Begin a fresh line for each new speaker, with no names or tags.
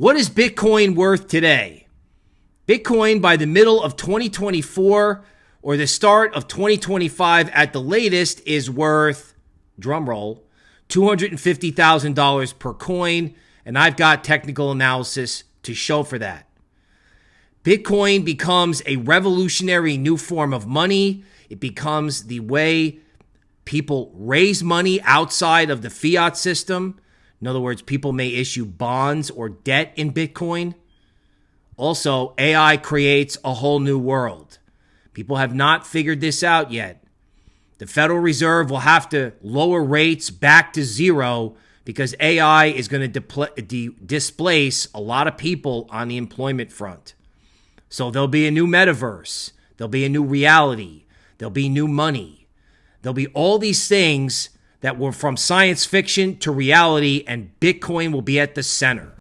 What is Bitcoin worth today? Bitcoin by the middle of 2024 or the start of 2025 at the latest is worth, drumroll, $250,000 per coin. And I've got technical analysis to show for that. Bitcoin becomes a revolutionary new form of money. It becomes the way people raise money outside of the fiat system. In other words, people may issue bonds or debt in Bitcoin. Also, AI creates a whole new world. People have not figured this out yet. The Federal Reserve will have to lower rates back to zero because AI is going to de- displace a lot of people on the employment front. So there'll be a new metaverse, there'll be a new reality, there'll be new money, there'll be all these things that were from science fiction to reality, and Bitcoin will be at the center.